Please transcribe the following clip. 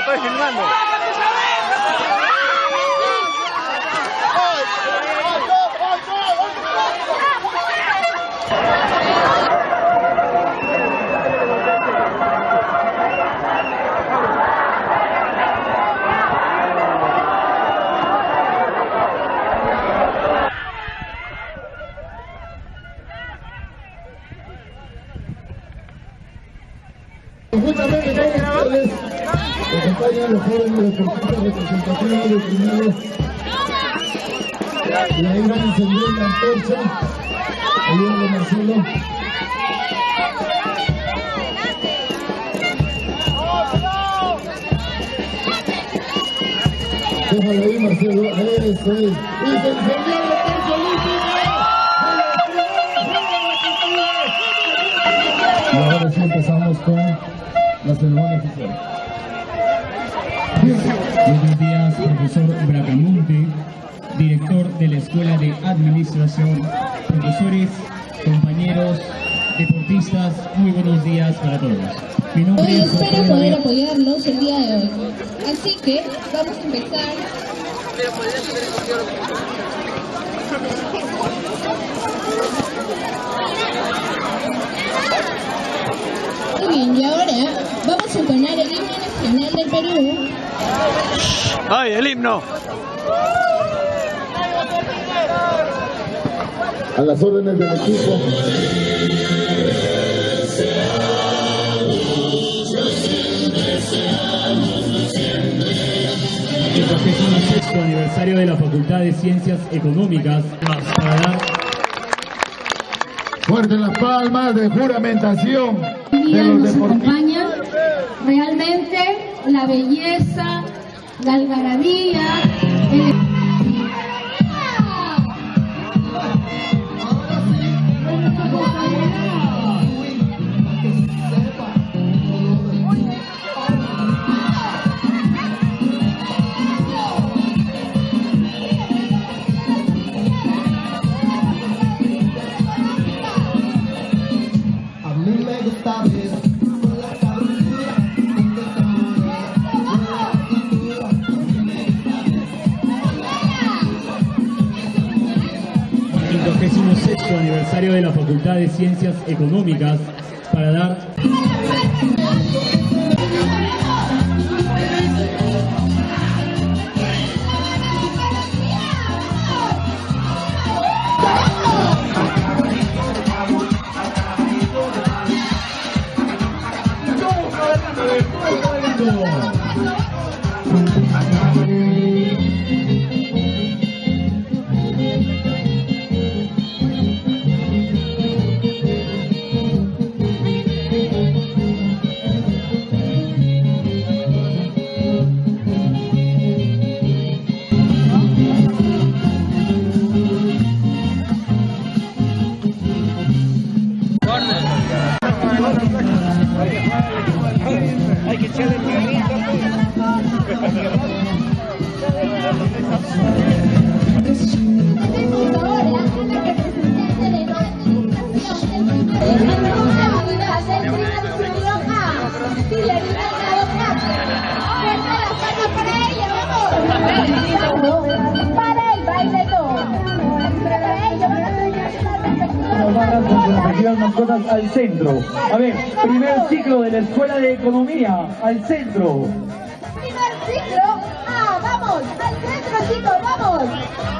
estoy filmando. Conjuntamente acompañan los jóvenes deportistas representativos del primero. Y ahí van a encender la antorcha. Ayúdame Marcelo. Déjalo ahí, Marcelo. Eso es. Y se encendió la antorcha, Y ahora sí empezamos con la ceremonia oficial. Buenos días, profesor Bracamonte, director de la Escuela de Administración, profesores, compañeros, deportistas, muy buenos días para todos. Hoy es espero poder apoyarlos el día de hoy. Así que vamos a empezar. Muy bien, y ahora vamos a entonar el himno nacional del Perú. ¡Ay, el himno! A las órdenes del equipo. el 46 aniversario de la Facultad de Ciencias Económicas para dar Fuerte las palmas de juramentación de los deportistas. La belleza, la algarabía, el... aniversario de la Facultad de Ciencias Económicas para dar Fuerte las palmas para el baile todo. Para ello van a tener Nos van mascotas al centro. A ver, primer ciclo de la Escuela de Economía, al centro. Primer ciclo. Ah, vamos. Al centro, chicos, vamos.